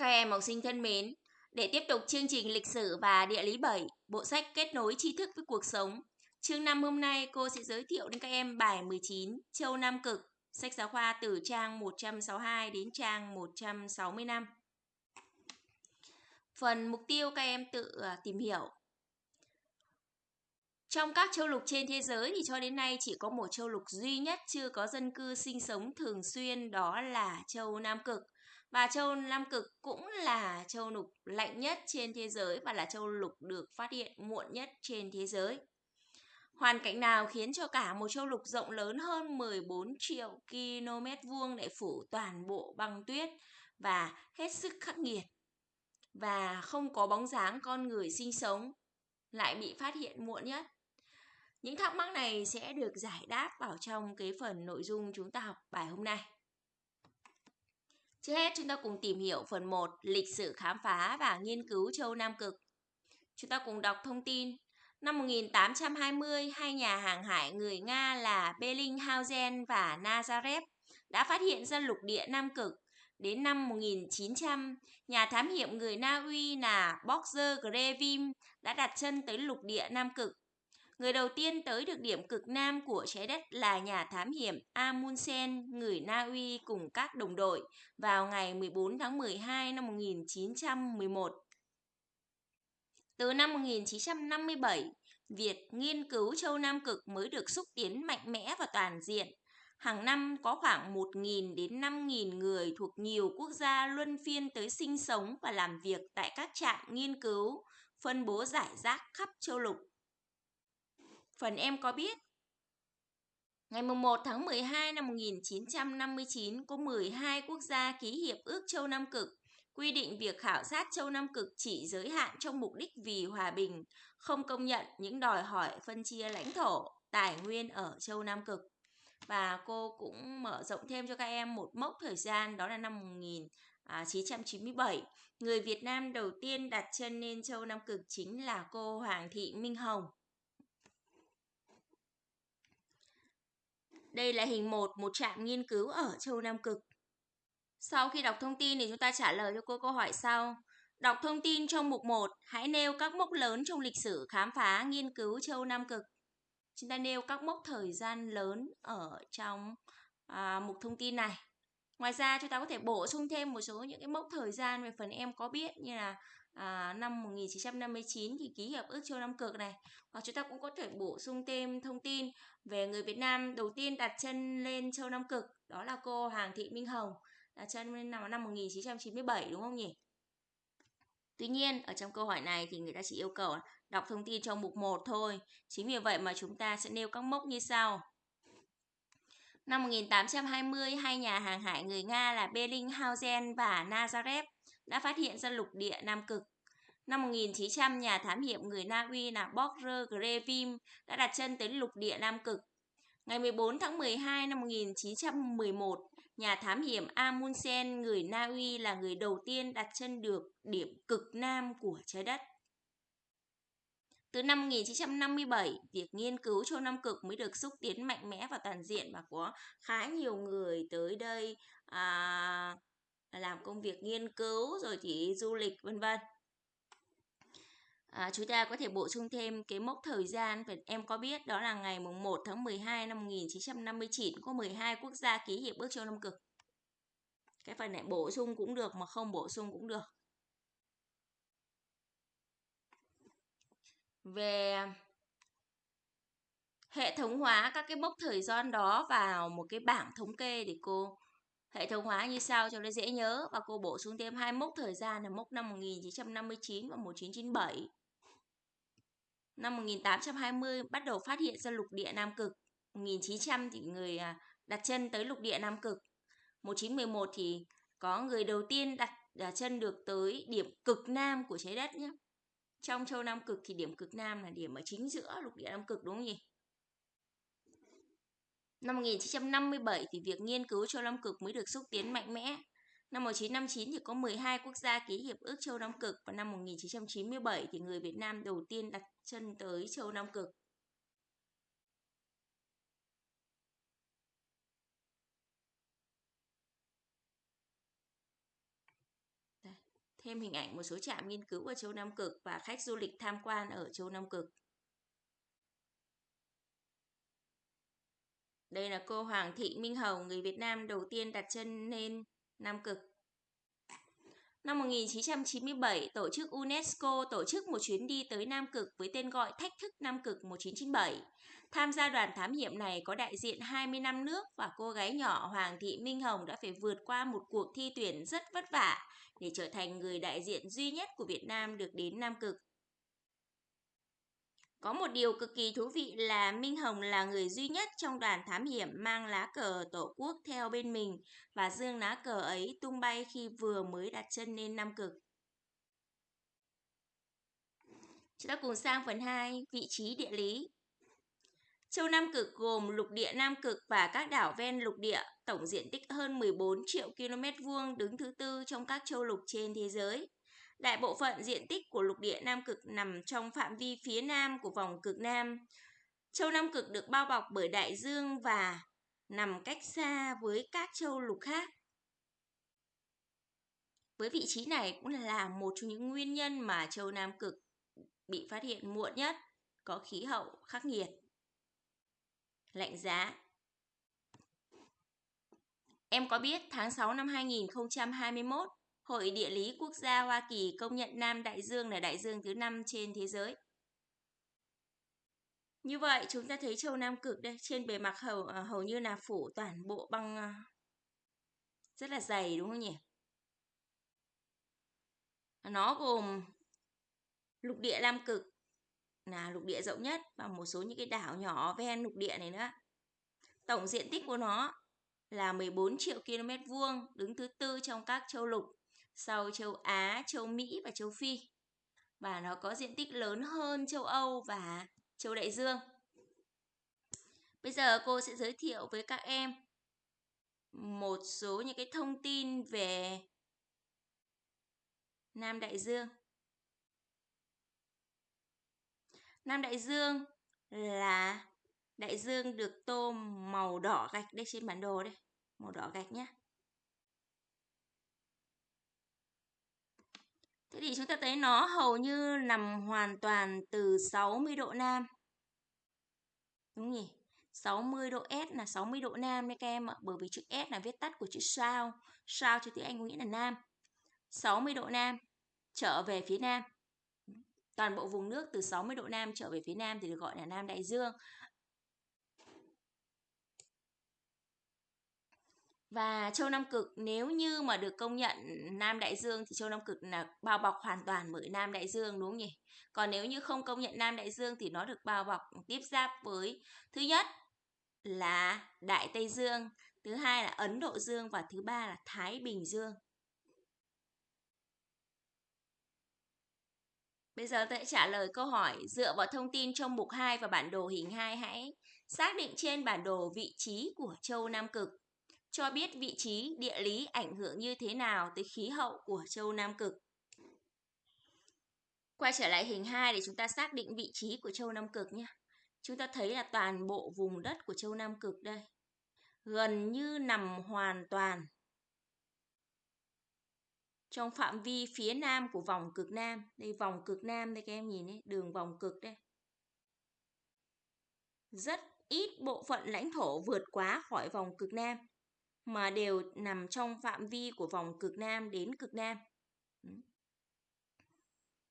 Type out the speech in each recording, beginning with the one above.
Các em học sinh thân mến, để tiếp tục chương trình lịch sử và địa lý 7, bộ sách kết nối tri thức với cuộc sống. Chương 5 hôm nay cô sẽ giới thiệu đến các em bài 19 Châu Nam Cực, sách giáo khoa từ trang 162 đến trang 165. Phần mục tiêu các em tự ờ, tìm hiểu. Trong các châu lục trên thế giới thì cho đến nay chỉ có một châu lục duy nhất chưa có dân cư sinh sống thường xuyên đó là châu Nam Cực. Và châu Nam Cực cũng là châu lục lạnh nhất trên thế giới và là châu lục được phát hiện muộn nhất trên thế giới. Hoàn cảnh nào khiến cho cả một châu lục rộng lớn hơn 14 triệu km vuông để phủ toàn bộ băng tuyết và hết sức khắc nghiệt và không có bóng dáng con người sinh sống lại bị phát hiện muộn nhất. Những thắc mắc này sẽ được giải đáp vào trong cái phần nội dung chúng ta học bài hôm nay. Trước hết chúng ta cùng tìm hiểu phần 1 lịch sử khám phá và nghiên cứu châu Nam Cực. Chúng ta cùng đọc thông tin. Năm 1820, hai nhà hàng hải người Nga là Bellinghausen và Nazarev đã phát hiện ra lục địa Nam Cực. Đến năm 1900, nhà thám hiểm người Na Uy là Boxer Grevim đã đặt chân tới lục địa Nam Cực. Người đầu tiên tới được điểm cực nam của trái đất là nhà thám hiểm Amundsen, người Na Uy cùng các đồng đội vào ngày 14 tháng 12 năm 1911. Từ năm 1957, việc nghiên cứu châu Nam Cực mới được xúc tiến mạnh mẽ và toàn diện. Hàng năm có khoảng 1.000 đến 5.000 người thuộc nhiều quốc gia luân phiên tới sinh sống và làm việc tại các trạm nghiên cứu, phân bố giải rác khắp châu lục. Phần em có biết Ngày 1 tháng 12 năm 1959 có 12 quốc gia ký hiệp ước châu Nam Cực quy định việc khảo sát châu Nam Cực chỉ giới hạn trong mục đích vì hòa bình, không công nhận những đòi hỏi phân chia lãnh thổ, tài nguyên ở châu Nam Cực. Và cô cũng mở rộng thêm cho các em một mốc thời gian đó là năm 1997. Người Việt Nam đầu tiên đặt chân lên châu Nam Cực chính là cô Hoàng Thị Minh Hồng. Đây là hình 1, một trạm nghiên cứu ở châu Nam Cực. Sau khi đọc thông tin thì chúng ta trả lời cho cô câu hỏi sau. Đọc thông tin trong mục 1, hãy nêu các mốc lớn trong lịch sử khám phá nghiên cứu châu Nam Cực. Chúng ta nêu các mốc thời gian lớn ở trong à, mục thông tin này. Ngoài ra chúng ta có thể bổ sung thêm một số những cái mốc thời gian về phần em có biết như là à, năm 1959 thì ký hiệp ước châu Nam Cực này. Hoặc chúng ta cũng có thể bổ sung thêm thông tin về người Việt Nam đầu tiên đặt chân lên châu Nam Cực, đó là cô Hàng Thị Minh Hồng, đặt chân lên năm năm 1997 đúng không nhỉ? Tuy nhiên, ở trong câu hỏi này thì người ta chỉ yêu cầu đọc thông tin trong mục 1 thôi. Chính vì vậy mà chúng ta sẽ nêu các mốc như sau. Năm 1820, hai nhà hàng hải người Nga là Bellinghausen và Nazarev đã phát hiện ra lục địa Nam Cực. Năm 1900, nhà thám hiểm người Na Uy là Borger Grevim đã đặt chân tới lục địa Nam Cực. Ngày 14 tháng 12 năm 1911, nhà thám hiểm Amundsen người Na Uy là người đầu tiên đặt chân được điểm cực nam của trái đất. Từ năm 1957, việc nghiên cứu châu Nam Cực mới được xúc tiến mạnh mẽ và toàn diện và có khá nhiều người tới đây à, làm công việc nghiên cứu rồi thì du lịch vân vân. À, chúng ta có thể bổ sung thêm cái mốc thời gian phải em có biết đó là ngày mùng 1 tháng 12 năm 1959 có 12 quốc gia ký hiệp ước châu Nam Cực. Cái phần này bổ sung cũng được mà không bổ sung cũng được. Về hệ thống hóa các cái mốc thời gian đó vào một cái bảng thống kê để cô hệ thống hóa như sau cho nó dễ nhớ và cô bổ sung thêm hai mốc thời gian là mốc năm 1959 và 1997. Năm 1820 bắt đầu phát hiện ra lục địa Nam Cực. 1900 thì người à, đặt chân tới lục địa Nam Cực. 1911 thì có người đầu tiên đặt, đặt chân được tới điểm cực nam của trái đất nhé. Trong châu Nam Cực thì điểm cực nam là điểm ở chính giữa lục địa Nam Cực đúng không nhỉ? Năm 1957 thì việc nghiên cứu châu Nam Cực mới được xúc tiến mạnh mẽ. Năm 1959 thì có 12 quốc gia ký hiệp ước châu Nam Cực và năm 1997 thì người Việt Nam đầu tiên đặt chân tới châu Nam Cực. Đây. Thêm hình ảnh một số trạm nghiên cứu ở châu Nam Cực và khách du lịch tham quan ở châu Nam Cực. Đây là cô Hoàng Thị Minh Hồng, người Việt Nam đầu tiên đặt chân lên Nam Cực. Năm 1997, tổ chức UNESCO tổ chức một chuyến đi tới Nam Cực với tên gọi Thách thức Nam Cực 1997. Tham gia đoàn thám hiểm này có đại diện 20 năm nước và cô gái nhỏ Hoàng Thị Minh Hồng đã phải vượt qua một cuộc thi tuyển rất vất vả để trở thành người đại diện duy nhất của Việt Nam được đến Nam Cực. Có một điều cực kỳ thú vị là Minh Hồng là người duy nhất trong đoàn thám hiểm mang lá cờ tổ quốc theo bên mình và dương lá cờ ấy tung bay khi vừa mới đặt chân lên Nam Cực. Chúng ta cùng sang phần 2, vị trí địa lý. Châu Nam Cực gồm lục địa Nam Cực và các đảo ven lục địa, tổng diện tích hơn 14 triệu km vuông đứng thứ tư trong các châu lục trên thế giới. Đại bộ phận diện tích của lục địa Nam Cực nằm trong phạm vi phía nam của vòng cực Nam. Châu Nam Cực được bao bọc bởi đại dương và nằm cách xa với các châu lục khác. Với vị trí này cũng là một trong những nguyên nhân mà châu Nam Cực bị phát hiện muộn nhất, có khí hậu khắc nghiệt. Lạnh giá Em có biết tháng 6 năm 2021, Hội Địa lý Quốc gia Hoa Kỳ công nhận Nam Đại Dương là đại dương thứ năm trên thế giới. Như vậy chúng ta thấy châu Nam Cực đây trên bề mặt hầu à, hầu như là phủ toàn bộ băng à, rất là dày đúng không nhỉ? Nó gồm lục địa Nam Cực là lục địa rộng nhất và một số những cái đảo nhỏ ven lục địa này nữa. Tổng diện tích của nó là 14 triệu km vuông, đứng thứ tư trong các châu lục sau châu Á, châu Mỹ và châu Phi. Và nó có diện tích lớn hơn châu Âu và châu Đại Dương. Bây giờ cô sẽ giới thiệu với các em một số những cái thông tin về Nam Đại Dương. Nam Đại Dương là đại dương được tô màu đỏ gạch đây trên bản đồ đây, màu đỏ gạch nhé. Thế thì chúng ta thấy nó hầu như nằm hoàn toàn từ 60 độ Nam. Đúng nhỉ? 60 độ S là 60 độ Nam đấy các em ạ. Bởi vì chữ S là viết tắt của chữ sao. Sao cho tiếng Anh có nghĩa là Nam. 60 độ Nam trở về phía Nam. Toàn bộ vùng nước từ 60 độ Nam trở về phía Nam thì được gọi là Nam Đại Dương. Và châu Nam Cực nếu như mà được công nhận Nam Đại Dương thì châu Nam Cực là bao bọc hoàn toàn bởi Nam Đại Dương đúng không nhỉ? Còn nếu như không công nhận Nam Đại Dương thì nó được bao bọc tiếp giáp với thứ nhất là Đại Tây Dương, thứ hai là Ấn Độ Dương và thứ ba là Thái Bình Dương. Bây giờ tôi sẽ trả lời câu hỏi dựa vào thông tin trong mục 2 và bản đồ hình 2 hãy xác định trên bản đồ vị trí của châu Nam Cực cho biết vị trí địa lý ảnh hưởng như thế nào tới khí hậu của châu Nam Cực. Quay trở lại hình 2 để chúng ta xác định vị trí của châu Nam Cực nhé. Chúng ta thấy là toàn bộ vùng đất của châu Nam Cực đây. Gần như nằm hoàn toàn trong phạm vi phía nam của vòng cực Nam. Đây vòng cực Nam đây các em nhìn đấy, đường vòng cực đây. Rất ít bộ phận lãnh thổ vượt quá khỏi vòng cực Nam mà đều nằm trong phạm vi của vòng cực Nam đến cực Nam.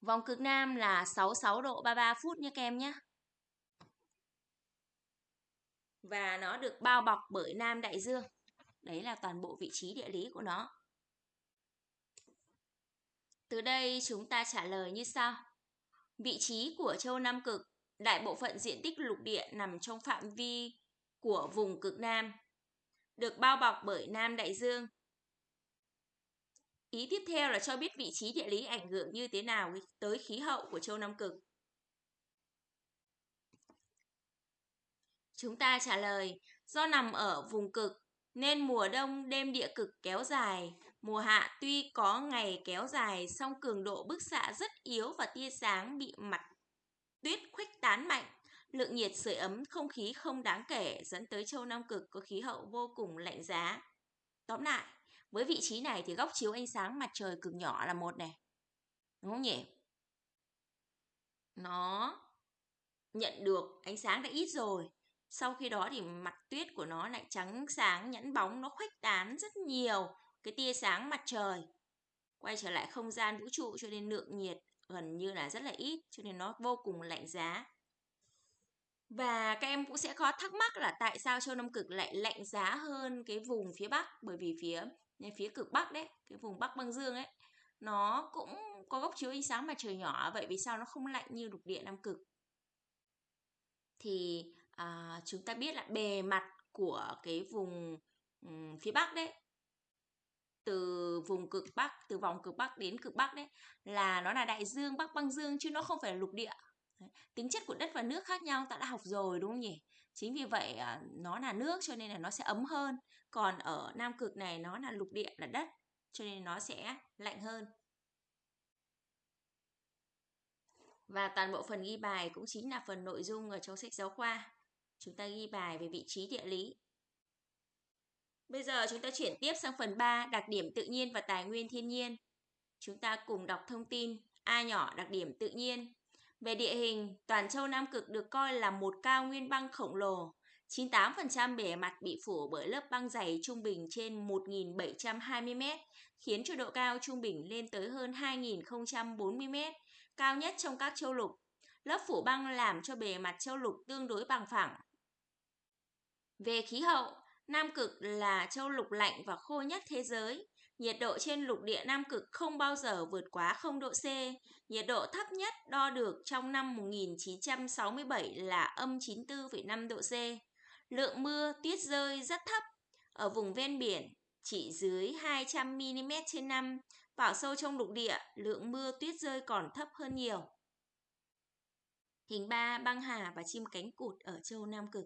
Vòng cực Nam là 66 độ 33 phút nha các em nhé. Và nó được bao bọc bởi Nam Đại Dương. Đấy là toàn bộ vị trí địa lý của nó. Từ đây chúng ta trả lời như sau. Vị trí của châu Nam Cực, đại bộ phận diện tích lục địa nằm trong phạm vi của vùng cực Nam được bao bọc bởi Nam Đại Dương. Ý tiếp theo là cho biết vị trí địa lý ảnh hưởng như thế nào tới khí hậu của châu Nam Cực. Chúng ta trả lời, do nằm ở vùng cực nên mùa đông đêm địa cực kéo dài, mùa hạ tuy có ngày kéo dài song cường độ bức xạ rất yếu và tia sáng bị mặt tuyết khuếch tán mạnh lượng nhiệt sưởi ấm không khí không đáng kể dẫn tới châu Nam Cực có khí hậu vô cùng lạnh giá. Tóm lại, Với vị trí này thì góc chiếu ánh sáng mặt trời cực nhỏ là một này. Đúng không nhỉ? Nó nhận được ánh sáng đã ít rồi. Sau khi đó thì mặt tuyết của nó lại trắng sáng, nhẵn bóng, nó khuếch tán rất nhiều cái tia sáng mặt trời. Quay trở lại không gian vũ trụ cho nên lượng nhiệt gần như là rất là ít, cho nên nó vô cùng lạnh giá. Và các em cũng sẽ có thắc mắc là tại sao châu Nam Cực lại lạnh giá hơn cái vùng phía Bắc bởi vì phía phía cực Bắc đấy, cái vùng Bắc băng dương ấy nó cũng có góc chiếu ánh sáng mặt trời nhỏ vậy vì sao nó không lạnh như lục địa Nam Cực? Thì à, chúng ta biết là bề mặt của cái vùng um, phía Bắc đấy từ vùng cực Bắc, từ vòng cực Bắc đến cực Bắc đấy là nó là đại dương Bắc băng dương chứ nó không phải là lục địa. Đấy. Tính chất của đất và nước khác nhau ta đã học rồi đúng không nhỉ? Chính vì vậy à, nó là nước cho nên là nó sẽ ấm hơn. Còn ở Nam cực này nó là lục địa là đất cho nên nó sẽ lạnh hơn. Và toàn bộ phần ghi bài cũng chính là phần nội dung ở trong sách giáo khoa. Chúng ta ghi bài về vị trí địa lý. Bây giờ chúng ta chuyển tiếp sang phần 3, đặc điểm tự nhiên và tài nguyên thiên nhiên. Chúng ta cùng đọc thông tin A nhỏ đặc điểm tự nhiên. Về địa hình, toàn châu Nam Cực được coi là một cao nguyên băng khổng lồ. 98% bề mặt bị phủ bởi lớp băng dày trung bình trên 1.720 m, khiến cho độ cao trung bình lên tới hơn 2.040 m, cao nhất trong các châu lục. Lớp phủ băng làm cho bề mặt châu lục tương đối bằng phẳng. Về khí hậu, Nam Cực là châu lục lạnh và khô nhất thế giới. Nhiệt độ trên lục địa Nam Cực không bao giờ vượt quá 0 độ C. Nhiệt độ thấp nhất đo được trong năm 1967 là âm 94,5 độ C. Lượng mưa tuyết rơi rất thấp. Ở vùng ven biển chỉ dưới 200 mm trên năm. Vào sâu trong lục địa, lượng mưa tuyết rơi còn thấp hơn nhiều. Hình 3 băng hà và chim cánh cụt ở châu Nam Cực.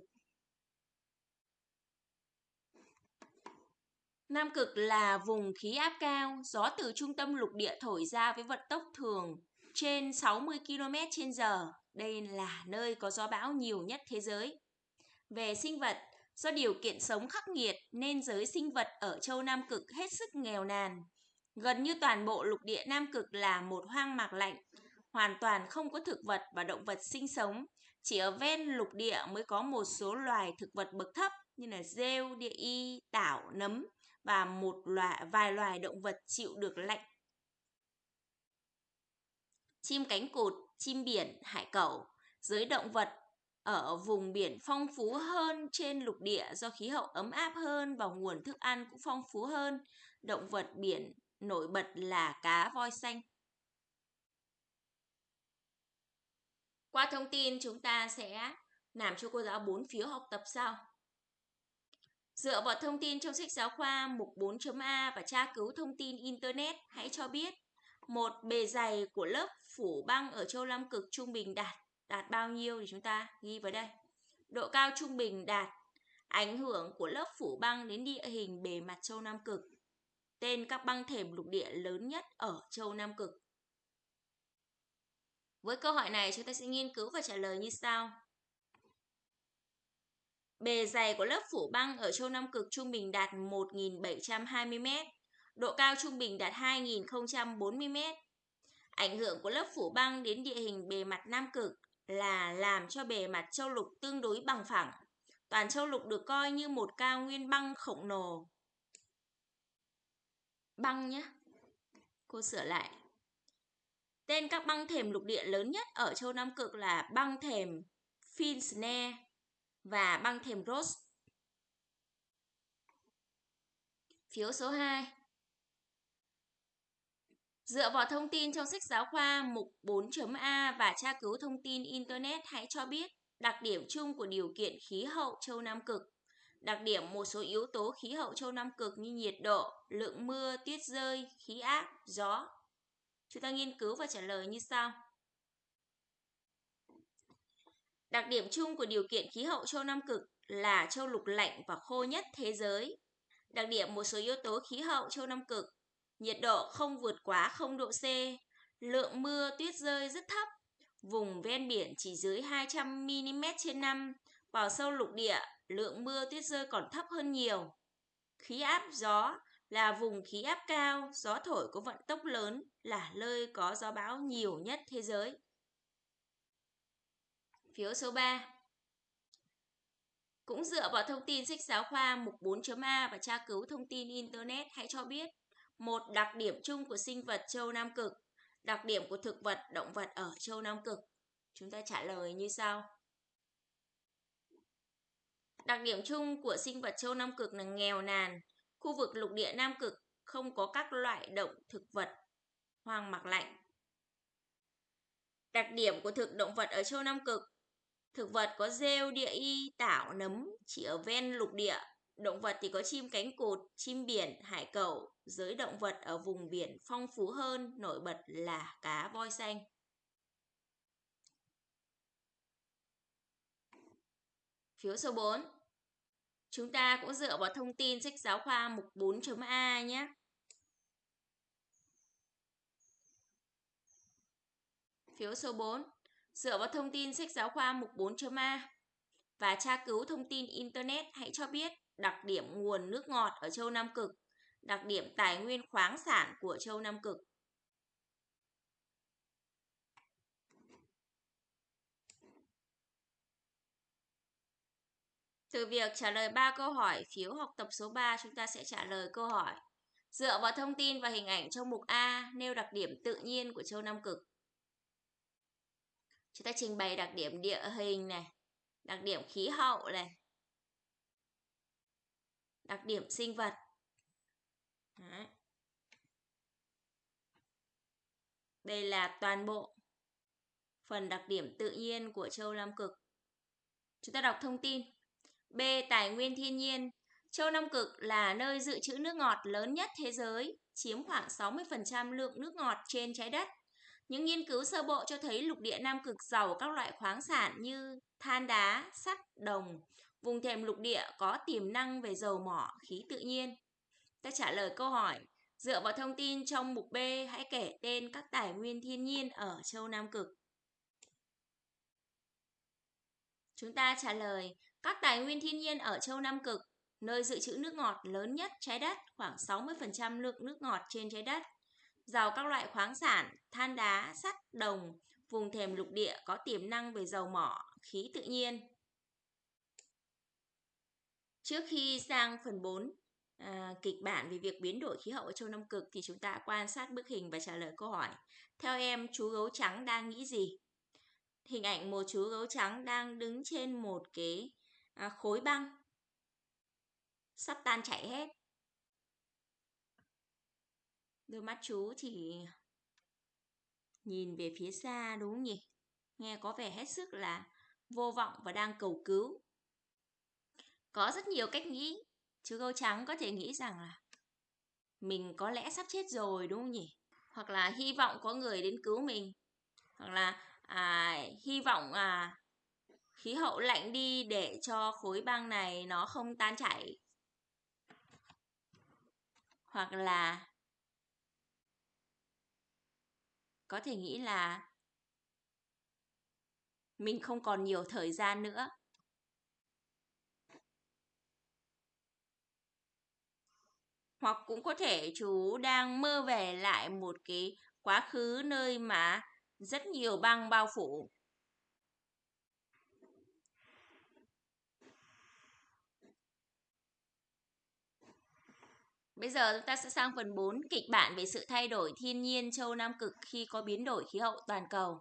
Nam Cực là vùng khí áp cao, gió từ trung tâm lục địa thổi ra với vận tốc thường trên 60 km h Đây là nơi có gió bão nhiều nhất thế giới. Về sinh vật, do điều kiện sống khắc nghiệt nên giới sinh vật ở châu Nam Cực hết sức nghèo nàn. Gần như toàn bộ lục địa Nam Cực là một hoang mạc lạnh, hoàn toàn không có thực vật và động vật sinh sống. Chỉ ở ven lục địa mới có một số loài thực vật bậc thấp như là rêu, địa y, tảo, nấm và một loài vài loài động vật chịu được lạnh. Chim cánh cụt, chim biển, hải cẩu, giới động vật ở vùng biển phong phú hơn trên lục địa do khí hậu ấm áp hơn và nguồn thức ăn cũng phong phú hơn. Động vật biển nổi bật là cá voi xanh. Qua thông tin chúng ta sẽ làm cho cô giáo bốn phiếu học tập sau. Dựa vào thông tin trong sách giáo khoa mục 4.A và tra cứu thông tin Internet, hãy cho biết một bề dày của lớp phủ băng ở châu Nam Cực trung bình đạt đạt bao nhiêu thì chúng ta ghi vào đây. Độ cao trung bình đạt ảnh hưởng của lớp phủ băng đến địa hình bề mặt châu Nam Cực. Tên các băng thềm lục địa lớn nhất ở châu Nam Cực. Với câu hỏi này chúng ta sẽ nghiên cứu và trả lời như sau. Bề dày của lớp phủ băng ở châu Nam Cực trung bình đạt 1.720m, độ cao trung bình đạt 2.040m. Ảnh hưởng của lớp phủ băng đến địa hình bề mặt Nam Cực là làm cho bề mặt châu lục tương đối bằng phẳng. Toàn châu lục được coi như một cao nguyên băng khổng lồ. Băng nhé. Cô sửa lại. Tên các băng thềm lục địa lớn nhất ở châu Nam Cực là băng thềm Finsnare và băng thềm Ross. Phiếu số 2. Dựa vào thông tin trong sách giáo khoa mục 4.A và tra cứu thông tin Internet hãy cho biết đặc điểm chung của điều kiện khí hậu châu Nam Cực. Đặc điểm một số yếu tố khí hậu châu Nam Cực như nhiệt độ, lượng mưa, tuyết rơi, khí áp, gió. Chúng ta nghiên cứu và trả lời như sau. Đặc điểm chung của điều kiện khí hậu châu Nam Cực là châu lục lạnh và khô nhất thế giới. Đặc điểm một số yếu tố khí hậu châu Nam Cực nhiệt độ không vượt quá 0 độ C, lượng mưa tuyết rơi rất thấp, vùng ven biển chỉ dưới 200 mm trên năm, vào sâu lục địa, lượng mưa tuyết rơi còn thấp hơn nhiều. Khí áp gió là vùng khí áp cao, gió thổi có vận tốc lớn, là nơi có gió bão nhiều nhất thế giới. Phiếu số 3 Cũng dựa vào thông tin sách giáo khoa mục 4.A và tra cứu thông tin Internet, hãy cho biết một đặc điểm chung của sinh vật châu Nam Cực, đặc điểm của thực vật, động vật ở châu Nam Cực. Chúng ta trả lời như sau. Đặc điểm chung của sinh vật châu Nam Cực là nghèo nàn. Khu vực lục địa Nam Cực không có các loại động thực vật hoang mạc lạnh. Đặc điểm của thực động vật ở châu Nam Cực Thực vật có rêu, địa y, tảo, nấm chỉ ở ven lục địa. Động vật thì có chim cánh cụt, chim biển, hải cẩu. Giới động vật ở vùng biển phong phú hơn, nổi bật là cá voi xanh. Phiếu số 4. Chúng ta cũng dựa vào thông tin sách giáo khoa mục 4.a nhé. Phiếu số 4. Dựa vào thông tin sách giáo khoa mục 4.a và tra cứu thông tin Internet hãy cho biết đặc điểm nguồn nước ngọt ở châu Nam Cực, đặc điểm tài nguyên khoáng sản của châu Nam Cực. Từ việc trả lời 3 câu hỏi phiếu học tập số 3, chúng ta sẽ trả lời câu hỏi. Dựa vào thông tin và hình ảnh trong mục A, nêu đặc điểm tự nhiên của châu Nam Cực. Chúng ta trình bày đặc điểm địa hình này, đặc điểm khí hậu này, đặc điểm sinh vật. Đấy. Đây là toàn bộ phần đặc điểm tự nhiên của châu Nam Cực. Chúng ta đọc thông tin. B. Tài nguyên thiên nhiên. Châu Nam Cực là nơi dự trữ nước ngọt lớn nhất thế giới, chiếm khoảng 60% lượng nước ngọt trên trái đất. Những nghiên cứu sơ bộ cho thấy lục địa Nam Cực giàu các loại khoáng sản như than đá, sắt, đồng. Vùng thềm lục địa có tiềm năng về dầu mỏ, khí tự nhiên. Ta trả lời câu hỏi, dựa vào thông tin trong mục B, hãy kể tên các tài nguyên thiên nhiên ở châu Nam Cực. Chúng ta trả lời, các tài nguyên thiên nhiên ở châu Nam Cực, nơi dự trữ nước ngọt lớn nhất trái đất, khoảng 60% lượng nước ngọt trên trái đất. Giàu các loại khoáng sản, than đá, sắt, đồng, vùng thềm lục địa có tiềm năng về dầu mỏ, khí tự nhiên. Trước khi sang phần 4, à, kịch bản về việc biến đổi khí hậu ở châu Nam Cực thì chúng ta quan sát bức hình và trả lời câu hỏi. Theo em, chú gấu trắng đang nghĩ gì? Hình ảnh một chú gấu trắng đang đứng trên một cái à, khối băng sắp tan chảy hết đôi mắt chú thì nhìn về phía xa đúng không nhỉ? Nghe có vẻ hết sức là vô vọng và đang cầu cứu. Có rất nhiều cách nghĩ chú gấu trắng có thể nghĩ rằng là mình có lẽ sắp chết rồi đúng không nhỉ? Hoặc là hy vọng có người đến cứu mình. Hoặc là à, hy vọng à, khí hậu lạnh đi để cho khối băng này nó không tan chảy. Hoặc là có thể nghĩ là mình không còn nhiều thời gian nữa. Hoặc cũng có thể chú đang mơ về lại một cái quá khứ nơi mà rất nhiều băng bao phủ. Bây giờ chúng ta sẽ sang phần 4, kịch bản về sự thay đổi thiên nhiên châu Nam Cực khi có biến đổi khí hậu toàn cầu.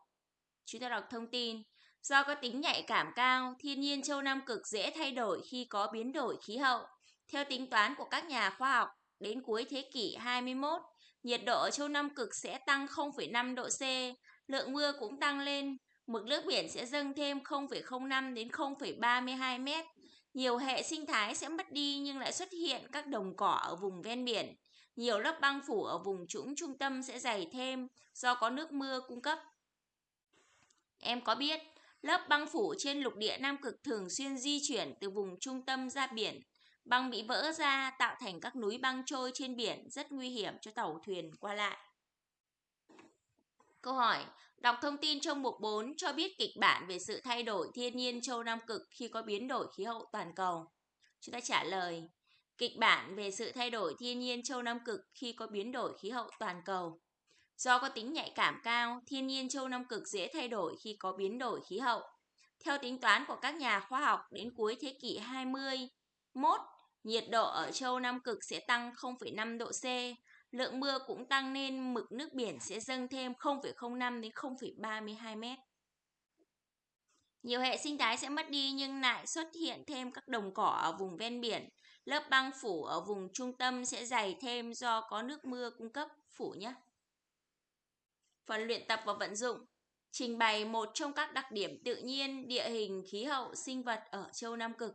Chúng ta đọc thông tin. Do có tính nhạy cảm cao, thiên nhiên châu Nam Cực dễ thay đổi khi có biến đổi khí hậu. Theo tính toán của các nhà khoa học, đến cuối thế kỷ 21, nhiệt độ ở châu Nam Cực sẽ tăng 0,5 độ C, lượng mưa cũng tăng lên, mực nước biển sẽ dâng thêm 0,05 đến 0,32 mét, nhiều hệ sinh thái sẽ mất đi nhưng lại xuất hiện các đồng cỏ ở vùng ven biển. Nhiều lớp băng phủ ở vùng trũng trung tâm sẽ dày thêm do có nước mưa cung cấp. Em có biết, lớp băng phủ trên lục địa Nam Cực thường xuyên di chuyển từ vùng trung tâm ra biển. Băng bị vỡ ra tạo thành các núi băng trôi trên biển rất nguy hiểm cho tàu thuyền qua lại. Câu hỏi, Đọc thông tin trong mục 4 cho biết kịch bản về sự thay đổi thiên nhiên châu Nam Cực khi có biến đổi khí hậu toàn cầu. Chúng ta trả lời, Kịch bản về sự thay đổi thiên nhiên châu Nam Cực khi có biến đổi khí hậu toàn cầu. Do có tính nhạy cảm cao, thiên nhiên châu Nam Cực dễ thay đổi khi có biến đổi khí hậu. Theo tính toán của các nhà khoa học, đến cuối thế kỷ 21, nhiệt độ ở châu Nam Cực sẽ tăng 0,5 độ C, lượng mưa cũng tăng nên mực nước biển sẽ dâng thêm 0,05 đến 0,32 mét. Nhiều hệ sinh thái sẽ mất đi nhưng lại xuất hiện thêm các đồng cỏ ở vùng ven biển. Lớp băng phủ ở vùng trung tâm sẽ dày thêm do có nước mưa cung cấp phủ nhé. Phần luyện tập và vận dụng Trình bày một trong các đặc điểm tự nhiên, địa hình, khí hậu, sinh vật ở châu Nam Cực.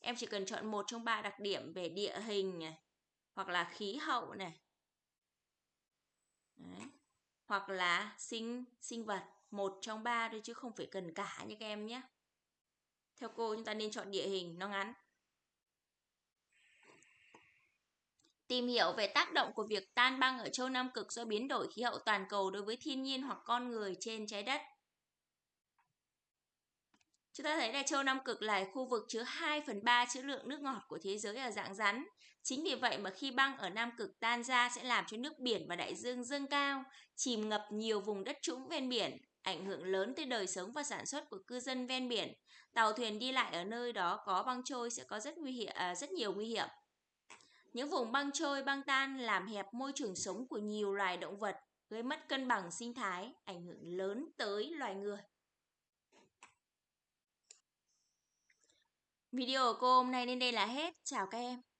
Em chỉ cần chọn một trong ba đặc điểm về địa hình này, hoặc là khí hậu này. Đấy. Hoặc là sinh sinh vật, một trong ba thôi chứ không phải cần cả như các em nhé. Theo cô, chúng ta nên chọn địa hình, nó ngắn. Tìm hiểu về tác động của việc tan băng ở châu Nam Cực do biến đổi khí hậu toàn cầu đối với thiên nhiên hoặc con người trên trái đất. Chúng ta thấy là châu Nam Cực là khu vực chứa 2 phần 3 chữ lượng nước ngọt của thế giới ở dạng rắn. Chính vì vậy mà khi băng ở Nam Cực tan ra sẽ làm cho nước biển và đại dương dâng cao, chìm ngập nhiều vùng đất trũng ven biển, ảnh hưởng lớn tới đời sống và sản xuất của cư dân ven biển. Tàu thuyền đi lại ở nơi đó có băng trôi sẽ có rất nguy hiểm, à, rất nhiều nguy hiểm. Những vùng băng trôi băng tan làm hẹp môi trường sống của nhiều loài động vật, gây mất cân bằng sinh thái, ảnh hưởng lớn tới loài người. Video của cô hôm nay đến đây là hết. Chào các em.